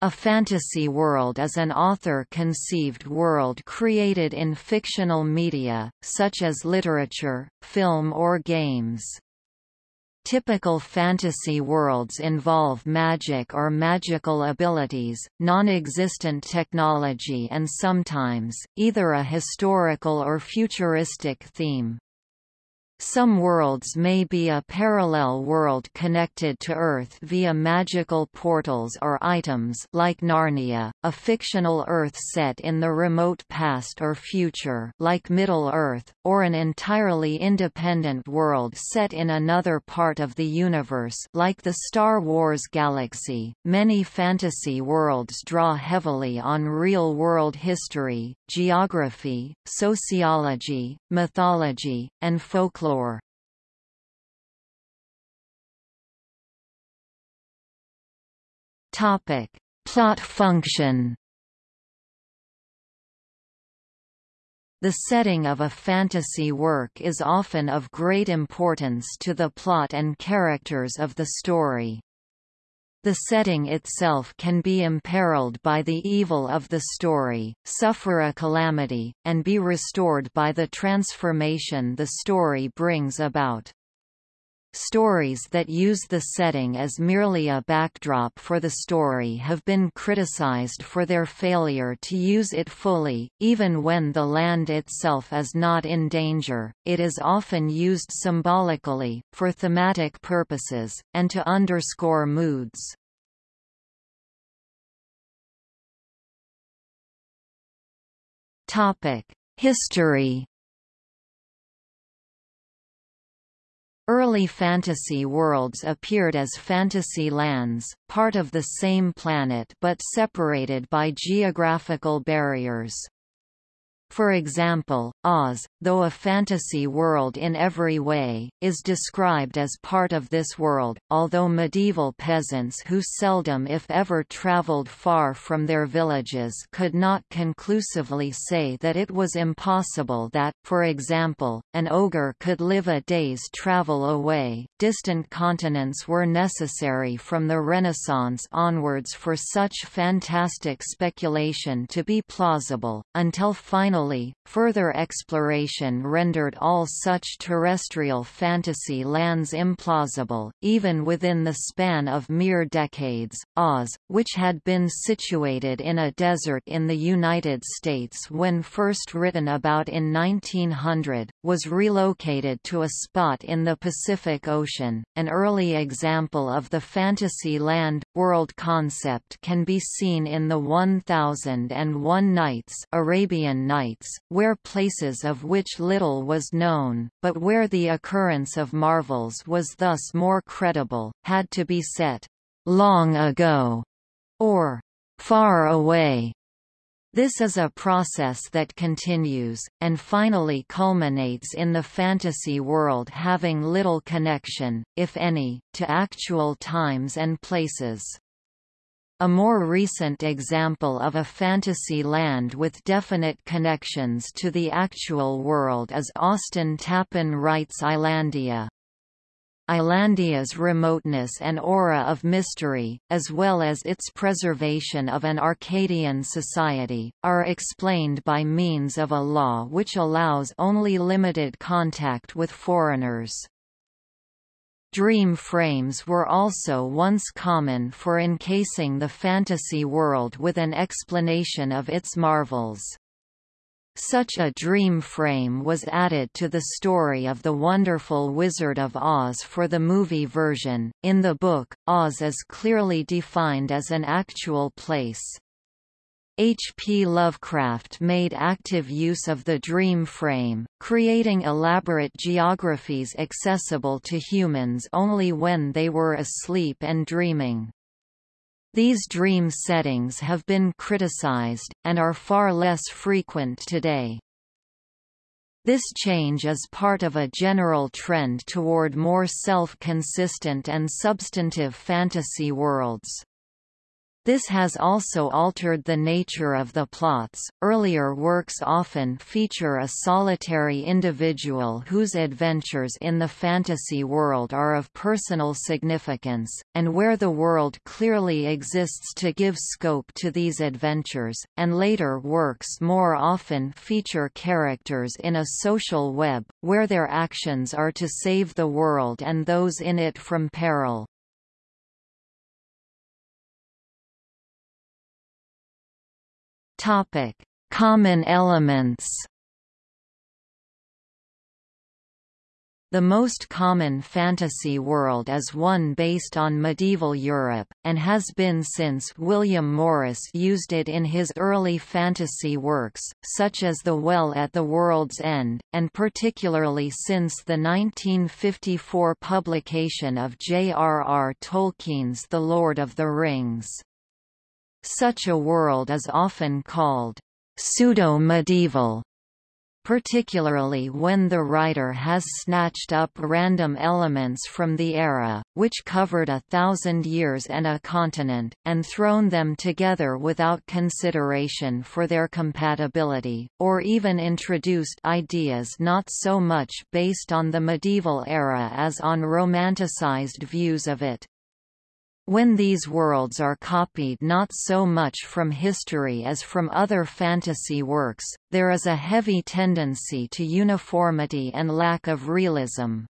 A fantasy world is an author-conceived world created in fictional media, such as literature, film or games. Typical fantasy worlds involve magic or magical abilities, non-existent technology and sometimes, either a historical or futuristic theme. Some worlds may be a parallel world connected to Earth via magical portals or items like Narnia, a fictional Earth set in the remote past or future like Middle-earth, or an entirely independent world set in another part of the universe like the Star Wars galaxy. Many fantasy worlds draw heavily on real-world history, geography, sociology, mythology, and folklore. Topic: Plot function. The setting of a fantasy work is often of great importance to the plot and characters of the story. The setting itself can be imperiled by the evil of the story, suffer a calamity, and be restored by the transformation the story brings about. Stories that use the setting as merely a backdrop for the story have been criticized for their failure to use it fully, even when the land itself is not in danger. It is often used symbolically, for thematic purposes, and to underscore moods. History Early fantasy worlds appeared as fantasy lands, part of the same planet but separated by geographical barriers. For example, Oz, though a fantasy world in every way, is described as part of this world, although medieval peasants who seldom if ever traveled far from their villages could not conclusively say that it was impossible that, for example, an ogre could live a day's travel away. Distant continents were necessary from the Renaissance onwards for such fantastic speculation to be plausible, until finally Finally, further exploration rendered all such terrestrial fantasy lands implausible, even within the span of mere decades. Oz, which had been situated in a desert in the United States when first written about in 1900, was relocated to a spot in the Pacific Ocean. An early example of the fantasy land world concept can be seen in the 1001 Nights Arabian Nights sites, where places of which little was known, but where the occurrence of marvels was thus more credible, had to be set long ago or far away. This is a process that continues, and finally culminates in the fantasy world having little connection, if any, to actual times and places. A more recent example of a fantasy land with definite connections to the actual world is Austin Tappan Wright's Islandia. Islandia's remoteness and aura of mystery, as well as its preservation of an Arcadian society, are explained by means of a law which allows only limited contact with foreigners. Dream frames were also once common for encasing the fantasy world with an explanation of its marvels. Such a dream frame was added to the story of The Wonderful Wizard of Oz for the movie version. In the book, Oz is clearly defined as an actual place. H. P. Lovecraft made active use of the dream frame, creating elaborate geographies accessible to humans only when they were asleep and dreaming. These dream settings have been criticized, and are far less frequent today. This change is part of a general trend toward more self-consistent and substantive fantasy worlds. This has also altered the nature of the plots. Earlier works often feature a solitary individual whose adventures in the fantasy world are of personal significance, and where the world clearly exists to give scope to these adventures, and later works more often feature characters in a social web, where their actions are to save the world and those in it from peril. Topic: Common elements. The most common fantasy world is one based on medieval Europe, and has been since William Morris used it in his early fantasy works, such as The Well at the World's End, and particularly since the 1954 publication of J.R.R. Tolkien's The Lord of the Rings. Such a world is often called pseudo-medieval, particularly when the writer has snatched up random elements from the era, which covered a thousand years and a continent, and thrown them together without consideration for their compatibility, or even introduced ideas not so much based on the medieval era as on romanticized views of it. When these worlds are copied not so much from history as from other fantasy works, there is a heavy tendency to uniformity and lack of realism.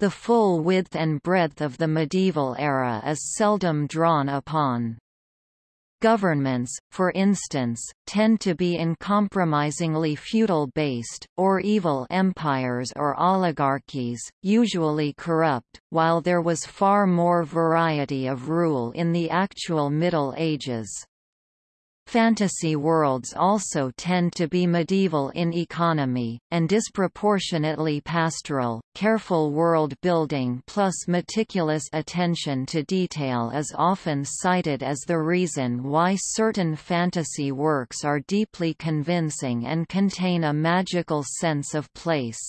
The full width and breadth of the medieval era is seldom drawn upon. Governments, for instance, tend to be uncompromisingly feudal-based, or evil empires or oligarchies, usually corrupt, while there was far more variety of rule in the actual Middle Ages. Fantasy worlds also tend to be medieval in economy, and disproportionately pastoral. Careful world building plus meticulous attention to detail is often cited as the reason why certain fantasy works are deeply convincing and contain a magical sense of place.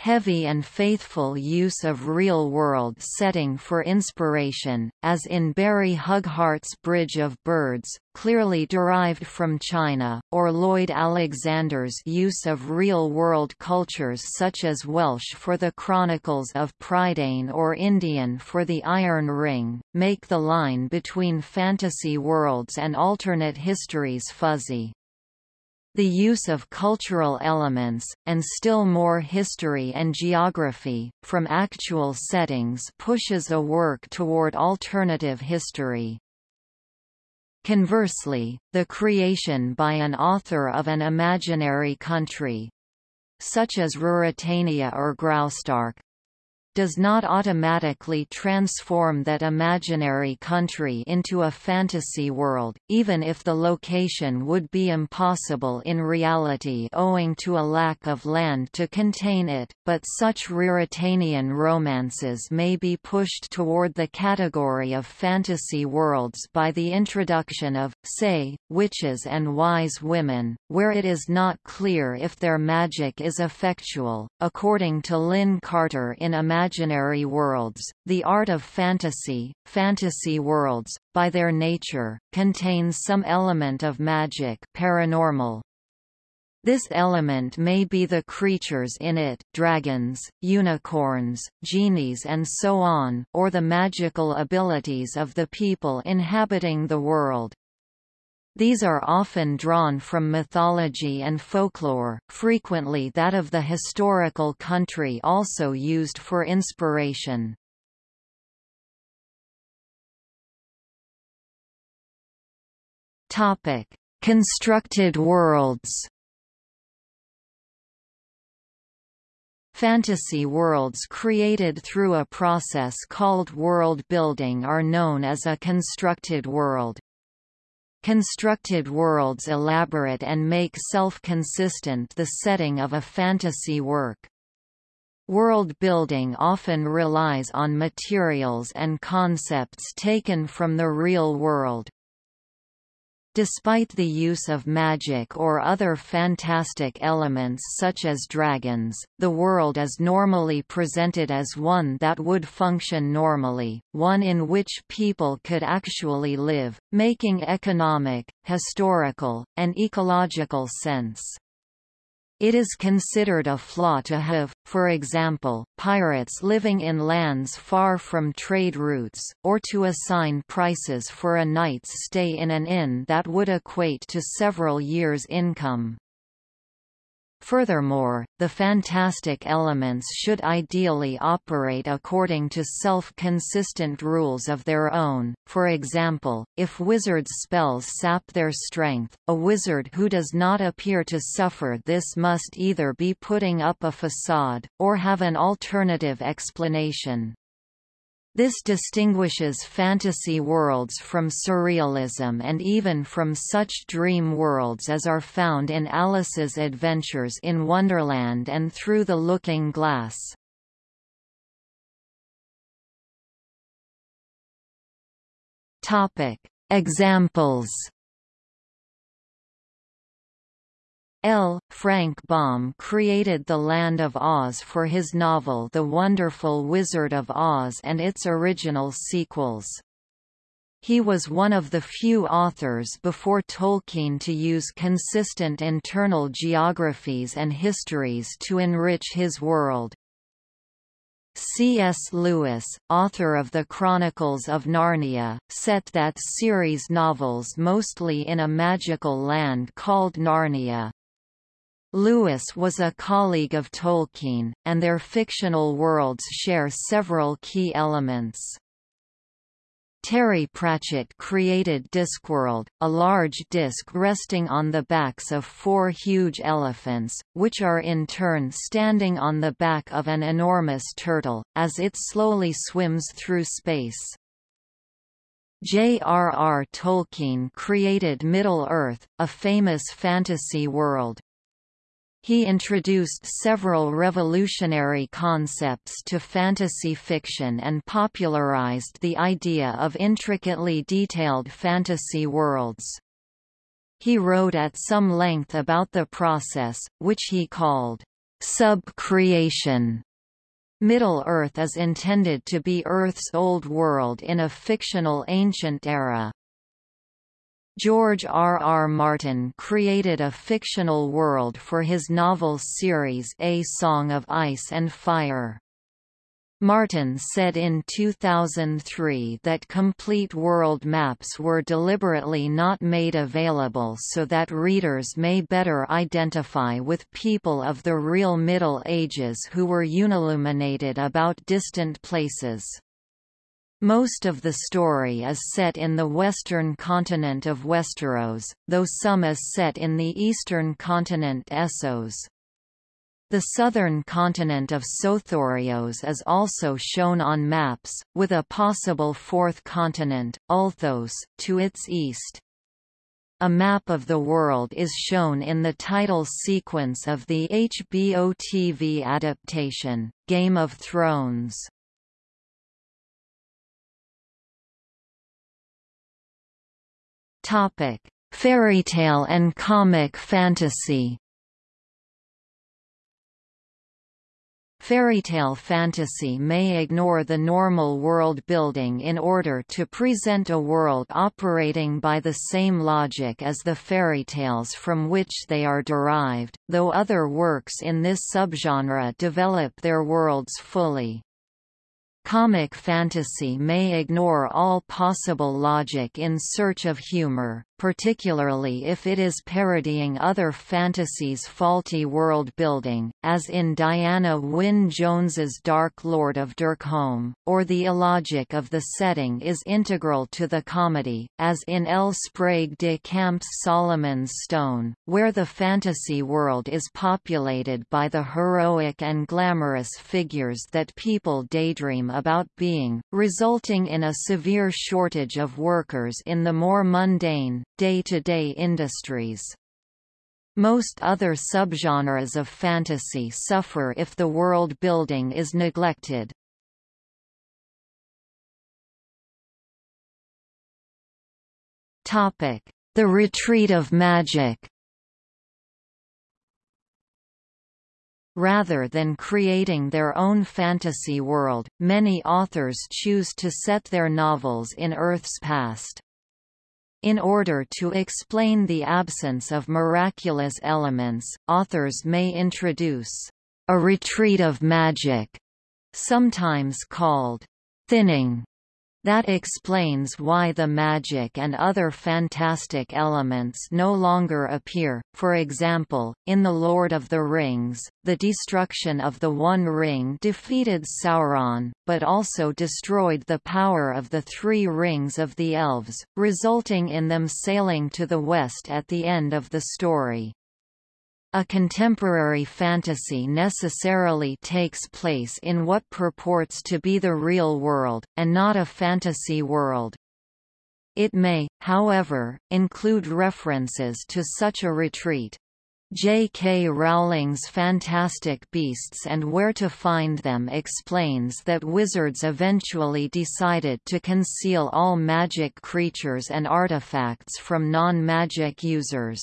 Heavy and faithful use of real-world setting for inspiration, as in Barry Hughart's Bridge of Birds, clearly derived from China, or Lloyd Alexander's use of real-world cultures such as Welsh for the Chronicles of Prydain or Indian for the Iron Ring, make the line between fantasy worlds and alternate histories fuzzy. The use of cultural elements, and still more history and geography, from actual settings pushes a work toward alternative history. Conversely, the creation by an author of an imaginary country, such as Ruritania or Graustark, does not automatically transform that imaginary country into a fantasy world, even if the location would be impossible in reality owing to a lack of land to contain it, but such Ruritanian romances may be pushed toward the category of fantasy worlds by the introduction of, say, witches and wise women, where it is not clear if their magic is effectual. According to Lin Carter in Imagine imaginary worlds, the art of fantasy, fantasy worlds, by their nature, contains some element of magic paranormal. This element may be the creatures in it dragons, unicorns, genies and so on or the magical abilities of the people inhabiting the world. These are often drawn from mythology and folklore, frequently that of the historical country also used for inspiration. Topic: Constructed worlds. Fantasy worlds created through a process called world building are known as a constructed world. Constructed worlds elaborate and make self-consistent the setting of a fantasy work. World building often relies on materials and concepts taken from the real world. Despite the use of magic or other fantastic elements such as dragons, the world is normally presented as one that would function normally, one in which people could actually live, making economic, historical, and ecological sense. It is considered a flaw to have, for example, pirates living in lands far from trade routes, or to assign prices for a night's stay in an inn that would equate to several years' income. Furthermore, the fantastic elements should ideally operate according to self-consistent rules of their own, for example, if wizards' spells sap their strength, a wizard who does not appear to suffer this must either be putting up a facade, or have an alternative explanation. This distinguishes fantasy worlds from surrealism and even from such dream worlds as are found in Alice's Adventures in Wonderland and Through the Looking Glass. Examples L. Frank Baum created the Land of Oz for his novel The Wonderful Wizard of Oz and its original sequels. He was one of the few authors before Tolkien to use consistent internal geographies and histories to enrich his world. C.S. Lewis, author of the Chronicles of Narnia, set that series novels mostly in a magical land called Narnia. Lewis was a colleague of Tolkien, and their fictional worlds share several key elements. Terry Pratchett created Discworld, a large disc resting on the backs of four huge elephants, which are in turn standing on the back of an enormous turtle, as it slowly swims through space. J.R.R. Tolkien created Middle-earth, a famous fantasy world. He introduced several revolutionary concepts to fantasy fiction and popularized the idea of intricately detailed fantasy worlds. He wrote at some length about the process, which he called sub-creation. Middle-earth is intended to be Earth's old world in a fictional ancient era. George R. R. Martin created a fictional world for his novel series A Song of Ice and Fire. Martin said in 2003 that complete world maps were deliberately not made available so that readers may better identify with people of the real Middle Ages who were unilluminated about distant places. Most of the story is set in the western continent of Westeros, though some is set in the eastern continent Essos. The southern continent of Sothoryos is also shown on maps, with a possible fourth continent, Ulthos, to its east. A map of the world is shown in the title sequence of the HBO TV adaptation, Game of Thrones. Topic: Fairytale and comic fantasy. Fairytale fantasy may ignore the normal world building in order to present a world operating by the same logic as the fairy tales from which they are derived, though other works in this subgenre develop their worlds fully. Comic fantasy may ignore all possible logic in search of humor, particularly if it is parodying other fantasies' faulty world-building, as in Diana Wynne Jones's Dark Lord of Derkholm, or the illogic of the setting is integral to the comedy, as in L. Sprague de Camp's Solomon's Stone, where the fantasy world is populated by the heroic and glamorous figures that people daydream about being, resulting in a severe shortage of workers in the more mundane, day-to-day -day industries. Most other subgenres of fantasy suffer if the world building is neglected. The Retreat of Magic Rather than creating their own fantasy world, many authors choose to set their novels in Earth's past. In order to explain the absence of miraculous elements, authors may introduce a retreat of magic, sometimes called thinning, that explains why the magic and other fantastic elements no longer appear, for example, in The Lord of the Rings, the destruction of the One Ring defeated Sauron, but also destroyed the power of the Three Rings of the Elves, resulting in them sailing to the west at the end of the story. A contemporary fantasy necessarily takes place in what purports to be the real world, and not a fantasy world. It may, however, include references to such a retreat. J. K. Rowling's Fantastic Beasts and Where to Find Them explains that wizards eventually decided to conceal all magic creatures and artifacts from non-magic users.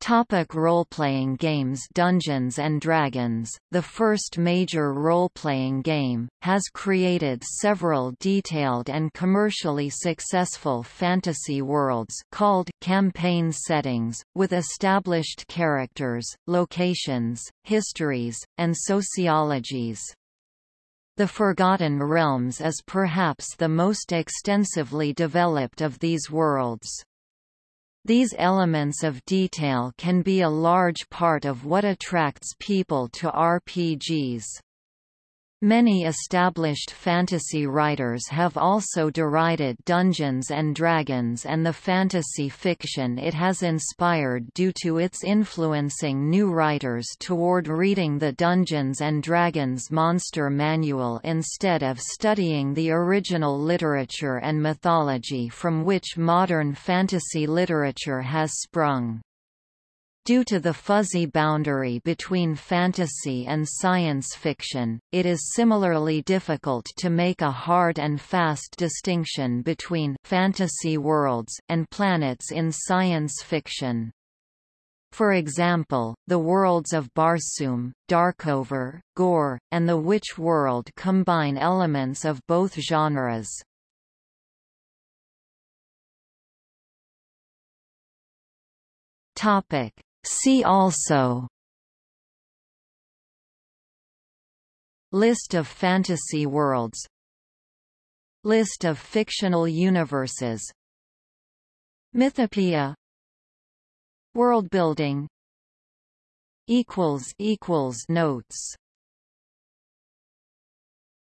Topic role-playing games Dungeons & Dragons, the first major role-playing game, has created several detailed and commercially successful fantasy worlds called campaign settings, with established characters, locations, histories, and sociologies. The Forgotten Realms is perhaps the most extensively developed of these worlds. These elements of detail can be a large part of what attracts people to RPGs. Many established fantasy writers have also derided Dungeons & Dragons and the fantasy fiction it has inspired due to its influencing new writers toward reading the Dungeons & Dragons Monster Manual instead of studying the original literature and mythology from which modern fantasy literature has sprung. Due to the fuzzy boundary between fantasy and science fiction, it is similarly difficult to make a hard and fast distinction between fantasy worlds and planets in science fiction. For example, the worlds of Barsoom, Darkover, Gor, and the Witch world combine elements of both genres. Topic: See also. List of fantasy worlds. List of fictional universes. Mythopoeia Worldbuilding Notes